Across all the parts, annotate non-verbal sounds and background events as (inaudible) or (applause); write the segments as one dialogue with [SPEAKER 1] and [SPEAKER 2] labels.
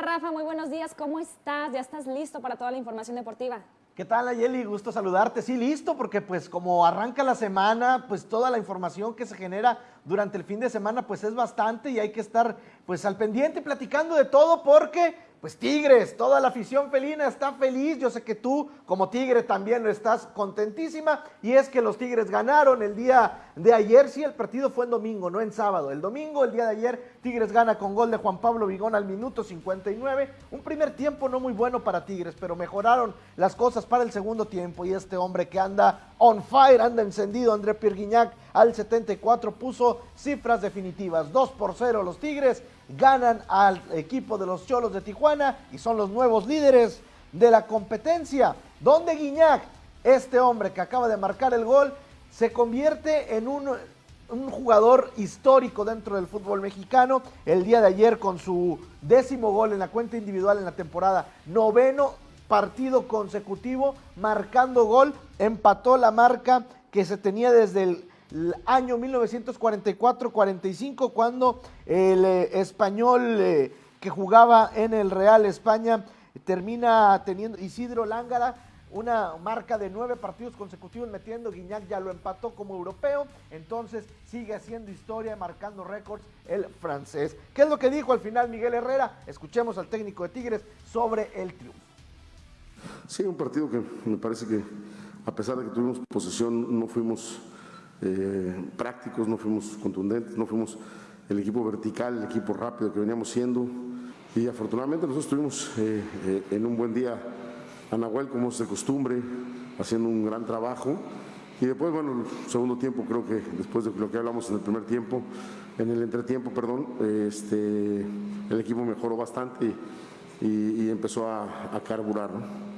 [SPEAKER 1] Rafa, muy buenos días, ¿cómo estás? ¿Ya estás listo para toda la información deportiva?
[SPEAKER 2] ¿Qué tal, Ayeli? Gusto saludarte. Sí, listo, porque pues como arranca la semana, pues toda la información que se genera durante el fin de semana pues es bastante y hay que estar pues al pendiente platicando de todo porque pues Tigres, toda la afición felina está feliz. Yo sé que tú, como Tigre, también estás contentísima. Y es que los Tigres ganaron el día de ayer. Sí, el partido fue en domingo, no en sábado. El domingo, el día de ayer, Tigres gana con gol de Juan Pablo Vigón al minuto 59. Un primer tiempo no muy bueno para Tigres, pero mejoraron las cosas para el segundo tiempo. Y este hombre que anda on fire, anda encendido, André Pierguiñac, al 74 puso cifras definitivas. 2 por 0 los Tigres ganan al equipo de los Cholos de Tijuana y son los nuevos líderes de la competencia. Donde Guiñac, este hombre que acaba de marcar el gol, se convierte en un, un, jugador histórico dentro del fútbol mexicano. El día de ayer con su décimo gol en la cuenta individual en la temporada, noveno partido consecutivo, marcando gol, empató la marca que se tenía desde el año 1944-45, cuando el eh, español eh, que jugaba en el Real España termina teniendo Isidro Lángara una marca de nueve partidos consecutivos metiendo, Guiñac ya lo empató como europeo, entonces sigue haciendo historia, marcando récords el francés. ¿Qué es lo que dijo al final Miguel Herrera? Escuchemos al técnico de Tigres sobre el triunfo.
[SPEAKER 3] Sí, un partido que me parece que a pesar de que tuvimos posesión, no fuimos eh, prácticos, no fuimos contundentes, no fuimos el equipo vertical, el equipo rápido que veníamos siendo. Y afortunadamente nosotros estuvimos eh, eh, en un buen día a Nahuel, como es de costumbre, haciendo un gran trabajo. Y después, bueno, el segundo tiempo, creo que después de lo que hablamos en el primer tiempo, en el entretiempo, perdón, este, el equipo mejoró bastante y, empezó a, a carburar. ¿no?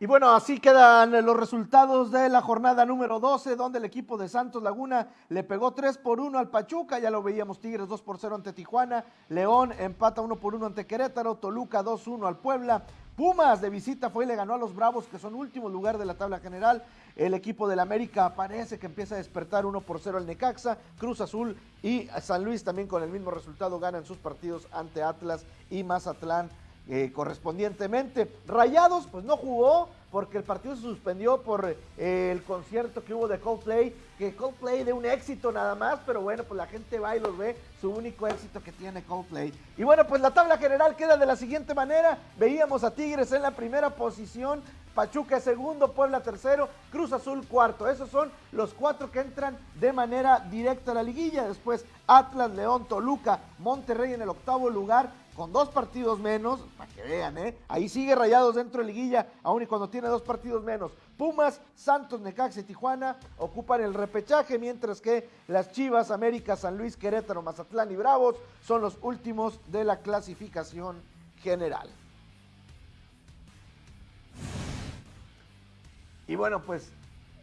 [SPEAKER 2] Y bueno, así quedan los resultados de la jornada número 12, donde el equipo de Santos Laguna le pegó 3 por 1 al Pachuca, ya lo veíamos Tigres 2 por 0 ante Tijuana, León empata 1 por 1 ante Querétaro, Toluca 2-1 al Puebla, Pumas de visita fue y le ganó a los Bravos, que son último lugar de la tabla general. El equipo del América parece que empieza a despertar 1 por 0 al Necaxa. Cruz Azul y San Luis también con el mismo resultado ganan sus partidos ante Atlas y Mazatlán eh, correspondientemente. Rayados, pues no jugó porque el partido se suspendió por eh, el concierto que hubo de Coldplay, que Coldplay de un éxito nada más, pero bueno, pues la gente va y los ve, su único éxito que tiene Coldplay. Y bueno, pues la tabla general queda de la siguiente manera, veíamos a Tigres en la primera posición, Pachuca segundo, Puebla tercero, Cruz Azul cuarto. Esos son los cuatro que entran de manera directa a la liguilla. Después Atlas, León, Toluca, Monterrey en el octavo lugar, con dos partidos menos, para que vean, ¿eh? Ahí sigue Rayados dentro de liguilla, aún y cuando tiene dos partidos menos. Pumas, Santos, Necaxa y Tijuana ocupan el repechaje, mientras que las Chivas, América, San Luis, Querétaro, Mazatlán y Bravos son los últimos de la clasificación general. Y bueno, pues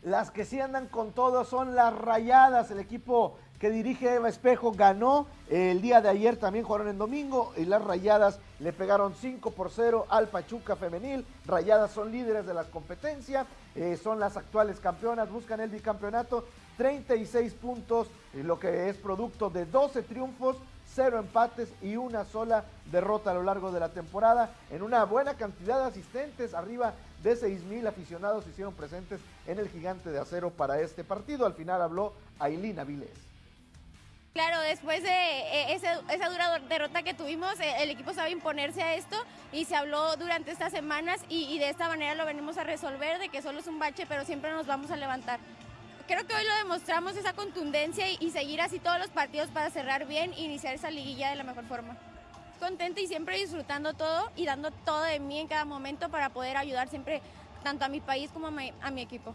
[SPEAKER 2] las que sí andan con todo son las Rayadas, el equipo que dirige Eva Espejo, ganó el día de ayer, también jugaron en domingo y las Rayadas le pegaron 5 por 0 al Pachuca femenil. Rayadas son líderes de la competencia, eh, son las actuales campeonas, buscan el bicampeonato, 36 puntos, eh, lo que es producto de 12 triunfos, 0 empates y una sola derrota a lo largo de la temporada, en una buena cantidad de asistentes, arriba de 6 mil aficionados hicieron presentes en el gigante de acero para este partido. Al final habló Ailina Vilés.
[SPEAKER 4] Claro, después de eh, esa, dura derrota que tuvimos, eh, el equipo sabe imponerse a esto y se habló durante estas semanas y, de esta manera lo venimos a resolver, de que solo es un bache, pero siempre nos vamos a levantar. Creo que hoy lo demostramos, esa contundencia y, seguir así todos los partidos para cerrar bien e iniciar esa liguilla de la mejor forma. Contenta y siempre disfrutando todo y dando todo de mí en cada momento para poder ayudar siempre tanto a mi país como a mi equipo.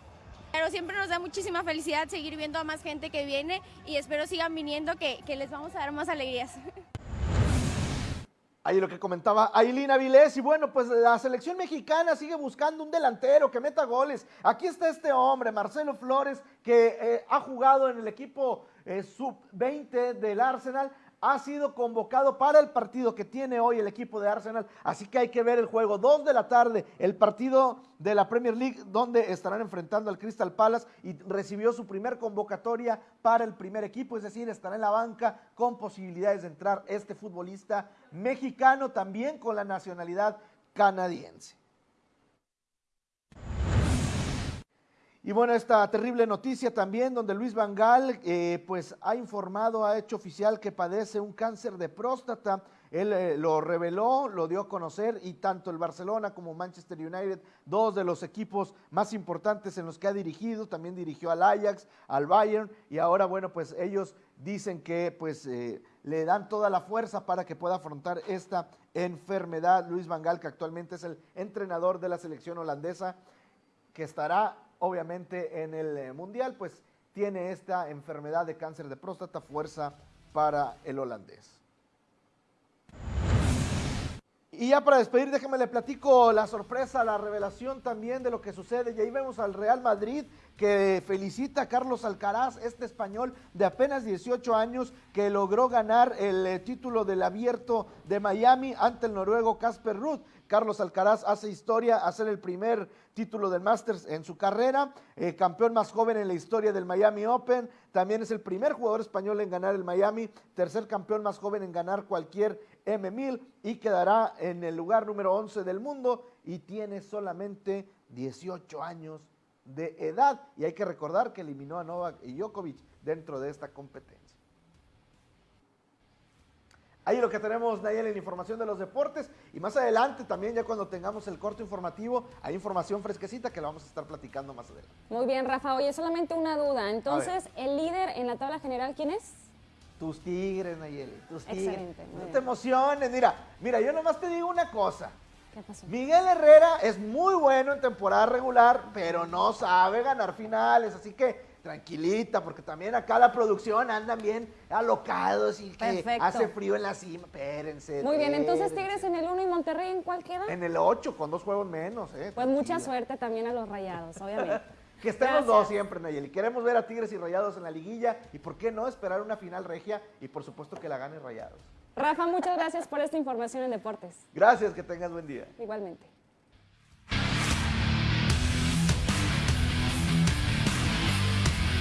[SPEAKER 4] Pero siempre nos da muchísima felicidad seguir viendo a más gente que viene y espero sigan viniendo que, les vamos a dar más alegrías.
[SPEAKER 2] Ahí lo que comentaba Ailina Vilés. Y bueno, pues la selección mexicana sigue buscando un delantero que meta goles. Aquí está este hombre, Marcelo Flores, que eh, ha jugado en el equipo eh, sub-20 del Arsenal ha sido convocado para el partido que tiene hoy el equipo de Arsenal, así que hay que ver el juego. Dos de la tarde, el partido de la Premier League, donde estarán enfrentando al Crystal Palace y recibió su primer convocatoria para el primer equipo, es decir, estará en la banca con posibilidades de entrar este futbolista mexicano, también con la nacionalidad canadiense. Y bueno, esta terrible noticia también donde Luis Vangal eh, pues ha informado, ha hecho oficial que padece un cáncer de próstata. Él eh, lo reveló, lo dio a conocer y tanto el Barcelona como Manchester United, dos de los equipos más importantes en los que ha dirigido, también dirigió al Ajax, al Bayern y ahora bueno, pues ellos dicen que pues eh, le dan toda la fuerza para que pueda afrontar esta enfermedad. Luis Vangal, que actualmente es el entrenador de la selección holandesa, que estará obviamente en el eh, Mundial, pues tiene esta enfermedad de cáncer de próstata, fuerza para el holandés. Y ya para despedir, déjeme le platico la sorpresa, la revelación también de lo que sucede. Y ahí vemos al Real Madrid que felicita a Carlos Alcaraz, este español de apenas 18 años que logró ganar el eh, título del abierto de Miami ante el noruego Casper Ruth. Carlos Alcaraz hace historia, hacer el primer título del Masters en su carrera, eh, campeón más joven en la historia del Miami Open, también es el primer jugador español en ganar el Miami, tercer campeón más joven en ganar cualquier M1000 y quedará en el lugar número 11 del mundo y tiene solamente 18 años de edad y hay que recordar que eliminó a Novak y Djokovic dentro de esta competencia. Ahí lo que tenemos, Nayel, en información de los deportes. Y más adelante, también ya cuando tengamos el corto informativo, hay información fresquecita que la vamos a estar platicando más adelante.
[SPEAKER 1] Muy bien, Rafa. Oye, solamente una duda. Entonces, ¿el líder en la tabla general quién es?
[SPEAKER 2] Tus tigres, Nayeli, tus tigres.
[SPEAKER 1] Excelente,
[SPEAKER 2] no
[SPEAKER 1] bien.
[SPEAKER 2] te emociones. Mira, mira, yo nomás te digo una cosa.
[SPEAKER 1] ¿Qué pasó?
[SPEAKER 2] Miguel Herrera es muy bueno en temporada regular, pero no sabe ganar finales, así que tranquilita, porque también acá la producción andan bien alocados y que
[SPEAKER 1] Perfecto.
[SPEAKER 2] hace frío en la cima. Espérense.
[SPEAKER 1] Muy bien, entonces. Tigres en el 1 y Monterrey en cuál queda?
[SPEAKER 2] En el 8, con dos juegos menos, ¿eh?
[SPEAKER 1] Pues mucha suerte también a los rayados, (laughs) obviamente.
[SPEAKER 2] Que estén los dos siempre, Nayeli. Queremos ver a Tigres y Rayados en la liguilla y por qué no esperar una final regia y por supuesto que la gane Rayados.
[SPEAKER 1] Rafa, muchas gracias por esta información en deportes.
[SPEAKER 2] Gracias, que tengas buen día.
[SPEAKER 1] Igualmente.